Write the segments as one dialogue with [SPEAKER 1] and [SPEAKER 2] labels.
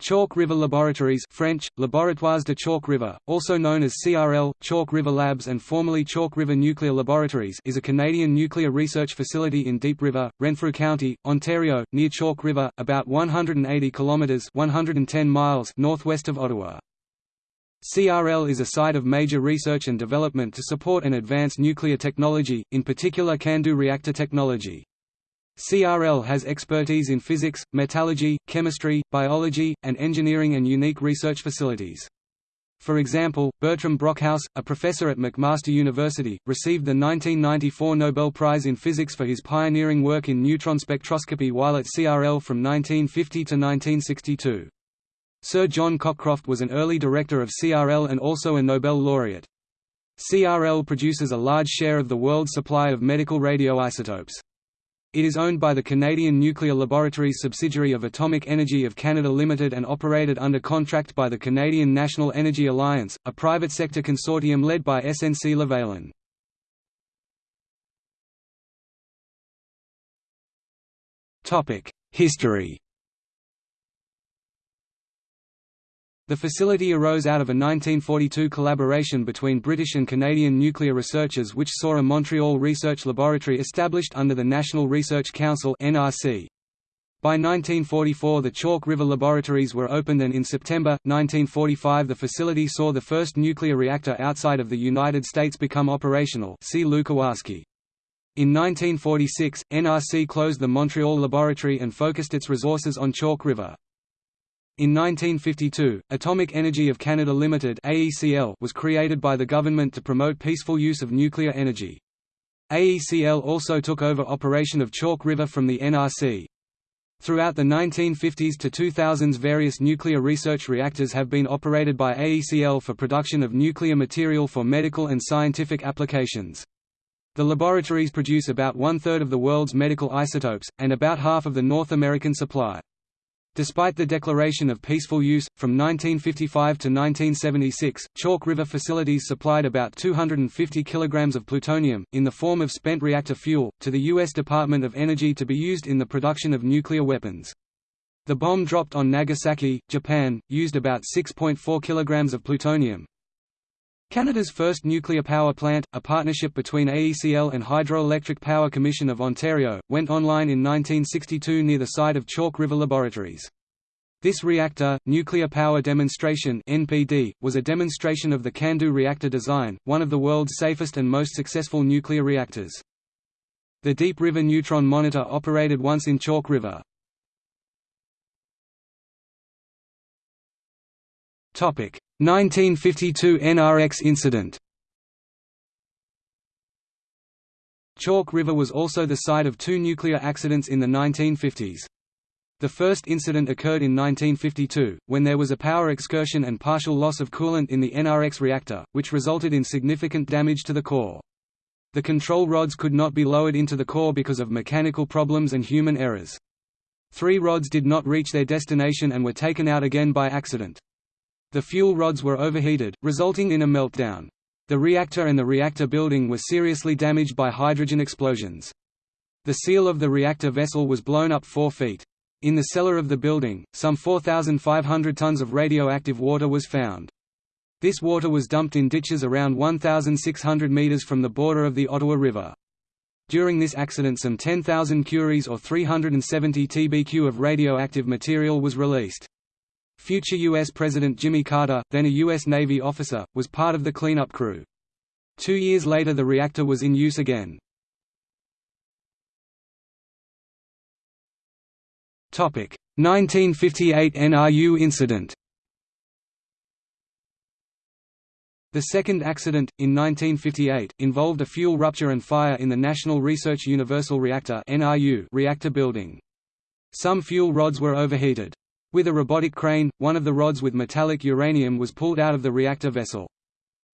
[SPEAKER 1] Chalk River Laboratories French, Laboratoires de Chalk River, also known as CRL, Chalk River Labs and formerly Chalk River Nuclear Laboratories is a Canadian nuclear research facility in Deep River, Renfrew County, Ontario, near Chalk River, about 180 kilometres 110 miles northwest of Ottawa. CRL is a site of major research and development to support and advance nuclear technology, in particular CANDU reactor technology. CRL has expertise in physics, metallurgy, chemistry, biology, and engineering and unique research facilities. For example, Bertram Brockhouse, a professor at McMaster University, received the 1994 Nobel Prize in Physics for his pioneering work in neutron spectroscopy while at CRL from 1950 to 1962. Sir John Cockcroft was an early director of CRL and also a Nobel laureate. CRL produces a large share of the world's supply of medical radioisotopes. It is owned by the Canadian Nuclear Laboratories subsidiary of Atomic Energy of Canada Limited and operated under contract by the Canadian National Energy Alliance, a private sector consortium led by SNC-Lavalin. History The facility arose out of a 1942 collaboration between British and Canadian nuclear researchers which saw a Montreal Research Laboratory established under the National Research Council NRC. By 1944 the Chalk River Laboratories were opened and in September, 1945 the facility saw the first nuclear reactor outside of the United States become operational see. In 1946, NRC closed the Montreal laboratory and focused its resources on Chalk River. In 1952, Atomic Energy of Canada Limited (AECL) was created by the government to promote peaceful use of nuclear energy. AECL also took over operation of Chalk River from the NRC. Throughout the 1950s to 2000s various nuclear research reactors have been operated by AECL for production of nuclear material for medical and scientific applications. The laboratories produce about one-third of the world's medical isotopes, and about half of the North American supply. Despite the declaration of peaceful use, from 1955 to 1976, Chalk River facilities supplied about 250 kilograms of plutonium, in the form of spent reactor fuel, to the U.S. Department of Energy to be used in the production of nuclear weapons. The bomb dropped on Nagasaki, Japan, used about 6.4 kilograms of plutonium. Canada's first nuclear power plant, a partnership between AECL and Hydroelectric Power Commission of Ontario, went online in 1962 near the site of Chalk River Laboratories. This reactor, Nuclear Power Demonstration (NPD), was a demonstration of the CANDU reactor design, one of the world's safest and most successful nuclear reactors. The Deep River Neutron Monitor operated once in Chalk River. Topic: 1952 NRX incident Chalk River was also the site of two nuclear accidents in the 1950s. The first incident occurred in 1952, when there was a power excursion and partial loss of coolant in the NRX reactor, which resulted in significant damage to the core. The control rods could not be lowered into the core because of mechanical problems and human errors. Three rods did not reach their destination and were taken out again by accident. The fuel rods were overheated, resulting in a meltdown. The reactor and the reactor building were seriously damaged by hydrogen explosions. The seal of the reactor vessel was blown up 4 feet. In the cellar of the building, some 4,500 tons of radioactive water was found. This water was dumped in ditches around 1,600 metres from the border of the Ottawa River. During this accident some 10,000 curies or 370 tbq of radioactive material was released. Future U.S. President Jimmy Carter, then a U.S. Navy officer, was part of the cleanup crew. Two years later the reactor was in use again. Topic 1958 NRU incident The second accident, in 1958, involved a fuel rupture and fire in the National Research Universal Reactor reactor building. Some fuel rods were overheated. With a robotic crane, one of the rods with metallic uranium was pulled out of the reactor vessel.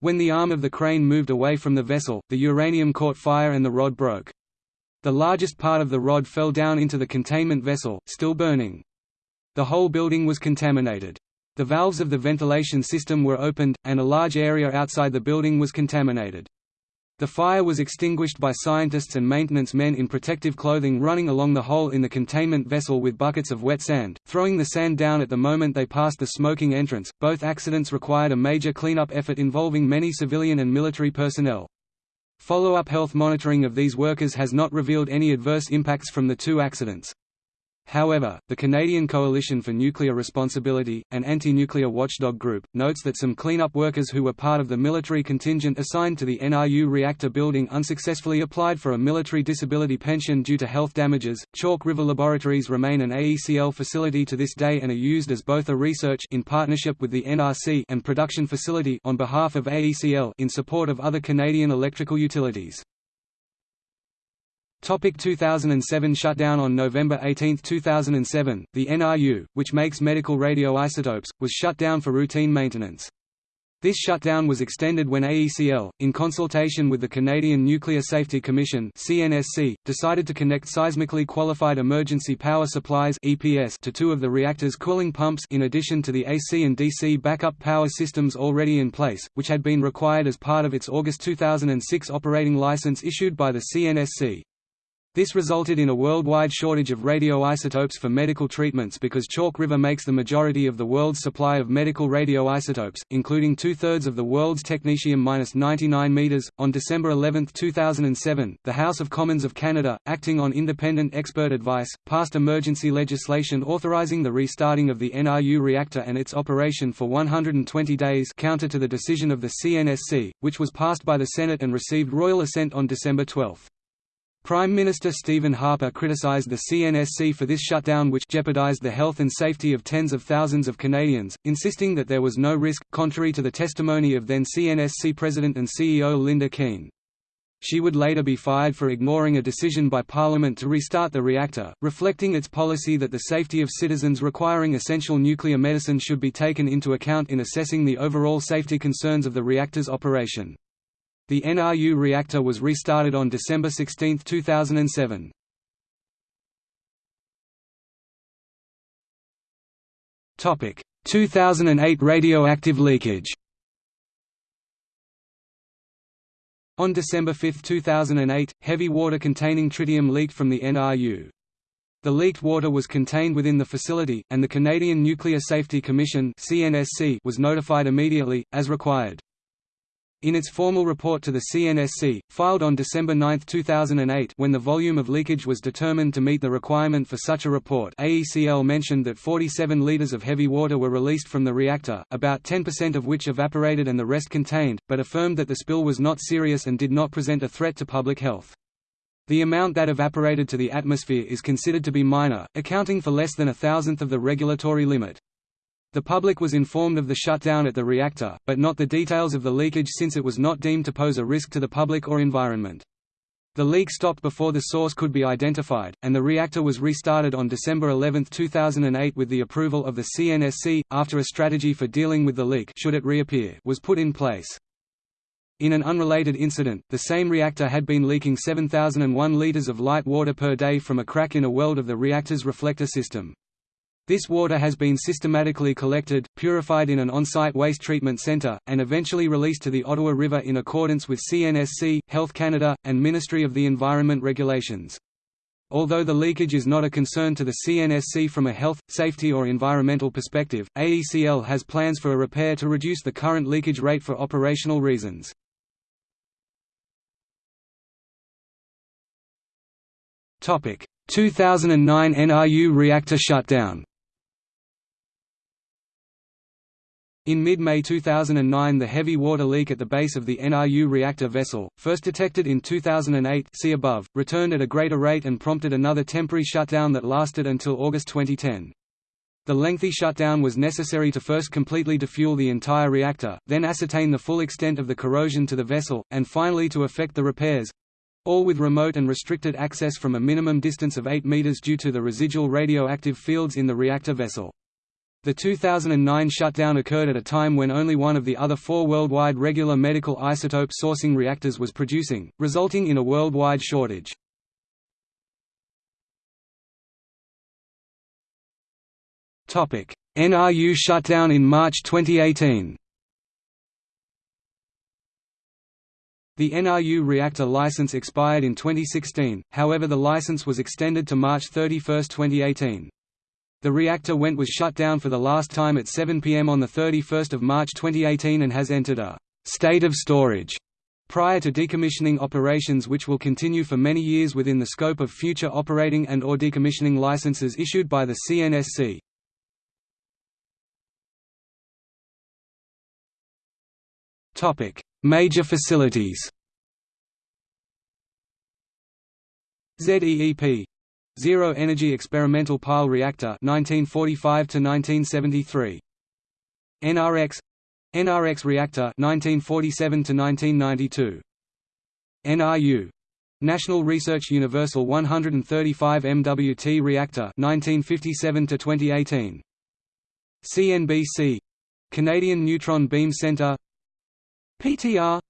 [SPEAKER 1] When the arm of the crane moved away from the vessel, the uranium caught fire and the rod broke. The largest part of the rod fell down into the containment vessel, still burning. The whole building was contaminated. The valves of the ventilation system were opened, and a large area outside the building was contaminated. The fire was extinguished by scientists and maintenance men in protective clothing running along the hole in the containment vessel with buckets of wet sand, throwing the sand down at the moment they passed the smoking entrance. Both accidents required a major cleanup effort involving many civilian and military personnel. Follow-up health monitoring of these workers has not revealed any adverse impacts from the two accidents. However, the Canadian Coalition for Nuclear Responsibility, an anti-nuclear watchdog group, notes that some cleanup workers who were part of the military contingent assigned to the NRU reactor building unsuccessfully applied for a military disability pension due to health damages. Chalk River Laboratories remain an AECL facility to this day and are used as both a research in partnership with the NRC and production facility on behalf of AECL in support of other Canadian electrical utilities. Topic 2007 Shutdown On November 18, 2007, the NRU, which makes medical radioisotopes, was shut down for routine maintenance. This shutdown was extended when AECL, in consultation with the Canadian Nuclear Safety Commission (CNSC), decided to connect seismically qualified emergency power supplies (EPS) to two of the reactor's cooling pumps in addition to the AC and DC backup power systems already in place, which had been required as part of its August 2006 operating license issued by the CNSC. This resulted in a worldwide shortage of radioisotopes for medical treatments because Chalk River makes the majority of the world's supply of medical radioisotopes, including two-thirds of the world's technetium-99 meters. On December 11, 2007, the House of Commons of Canada, acting on independent expert advice, passed emergency legislation authorizing the restarting of the NRU reactor and its operation for 120 days counter to the decision of the CNSC, which was passed by the Senate and received royal assent on December 12. Prime Minister Stephen Harper criticised the CNSC for this shutdown which jeopardised the health and safety of tens of thousands of Canadians, insisting that there was no risk, contrary to the testimony of then CNSC President and CEO Linda Keen. She would later be fired for ignoring a decision by Parliament to restart the reactor, reflecting its policy that the safety of citizens requiring essential nuclear medicine should be taken into account in assessing the overall safety concerns of the reactor's operation. The NRU reactor was restarted on December 16, 2007. Topic: 2008 radioactive leakage. On December 5, 2008, heavy water containing tritium leaked from the NRU. The leaked water was contained within the facility, and the Canadian Nuclear Safety Commission was notified immediately, as required. In its formal report to the CNSC, filed on December 9, 2008 when the volume of leakage was determined to meet the requirement for such a report AECL mentioned that 47 litres of heavy water were released from the reactor, about 10% of which evaporated and the rest contained, but affirmed that the spill was not serious and did not present a threat to public health. The amount that evaporated to the atmosphere is considered to be minor, accounting for less than a thousandth of the regulatory limit. The public was informed of the shutdown at the reactor, but not the details of the leakage since it was not deemed to pose a risk to the public or environment. The leak stopped before the source could be identified, and the reactor was restarted on December 11, 2008 with the approval of the CNSC, after a strategy for dealing with the leak should it reappear was put in place. In an unrelated incident, the same reactor had been leaking 7,001 litres of light water per day from a crack in a weld of the reactor's reflector system. This water has been systematically collected, purified in an on-site waste treatment centre, and eventually released to the Ottawa River in accordance with CNSC, Health Canada, and Ministry of the Environment regulations. Although the leakage is not a concern to the CNSC from a health, safety or environmental perspective, AECL has plans for a repair to reduce the current leakage rate for operational reasons. Topic: 2009 NRU reactor shutdown. In mid-May 2009 the heavy water leak at the base of the NRU reactor vessel, first detected in 2008 see above, returned at a greater rate and prompted another temporary shutdown that lasted until August 2010. The lengthy shutdown was necessary to first completely defuel the entire reactor, then ascertain the full extent of the corrosion to the vessel, and finally to effect the repairs—all with remote and restricted access from a minimum distance of 8 meters due to the residual radioactive fields in the reactor vessel. The 2009 shutdown occurred at a time when only one of the other four worldwide regular medical isotope sourcing reactors was producing, resulting in a worldwide shortage. NRU shutdown in March 2018 The NRU reactor license expired in 2016, however the license was extended to March 31, 2018. The reactor went was shut down for the last time at 7 pm on 31 March 2018 and has entered a «state of storage» prior to decommissioning operations which will continue for many years within the scope of future operating and or decommissioning licenses issued by the CNSC. Major facilities ZEEP Zero Energy Experimental Pile Reactor 1945 to 1973 NRX NRX Reactor 1947 to 1992 NRU National Research Universal 135 MWT Reactor 1957 to 2018 CNBC Canadian Neutron Beam Center. PTR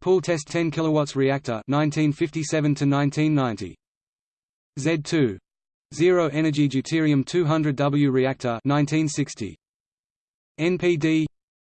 [SPEAKER 1] Pool Test 10 kW Reactor 1957 to 1990 Z2 Zero Energy Deuterium 200W Reactor 1960 NPD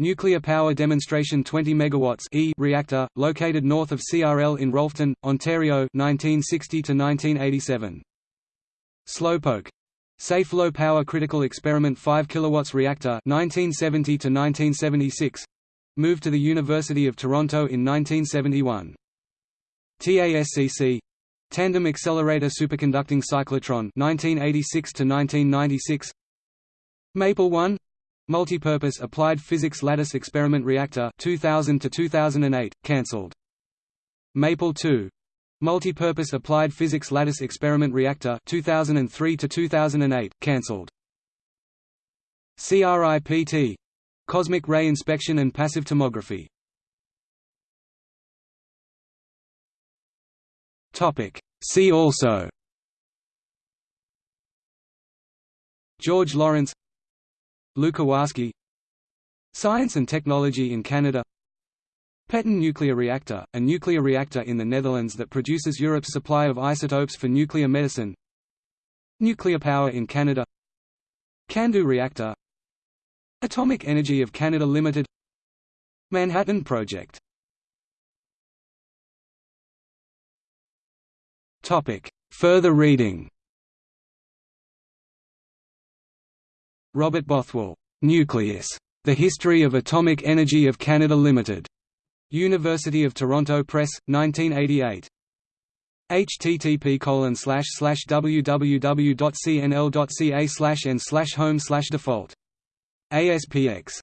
[SPEAKER 1] Nuclear Power Demonstration 20 MW E reactor, located north of CRL in Rolphton, Ontario 1960 to 1987. Slowpoke. Safe Low Power Critical Experiment 5 kW Reactor 1970 to 1976 moved to the University of Toronto in 1971. TASCC Tandem Accelerator Superconducting Cyclotron 1986 to 1996 Maple 1 Multipurpose Applied Physics Lattice Experiment Reactor 2000 to 2008 cancelled. Maple 2 Multipurpose Applied Physics Lattice Experiment Reactor 2003 to 2008 cancelled. CRIPT Cosmic ray inspection and passive tomography. See also George Laurence Lukowarski Science and technology in Canada Petten nuclear reactor, a nuclear reactor in the Netherlands that produces Europe's supply of isotopes for nuclear medicine Nuclear power in Canada CANDU reactor Atomic Energy of Canada Limited Manhattan Project Further reading. Robert Bothwell, "'Nucleus. The History of Atomic Energy of Canada Limited", University of Toronto Press, 1988. http www.cnl.ca n home default. ASPX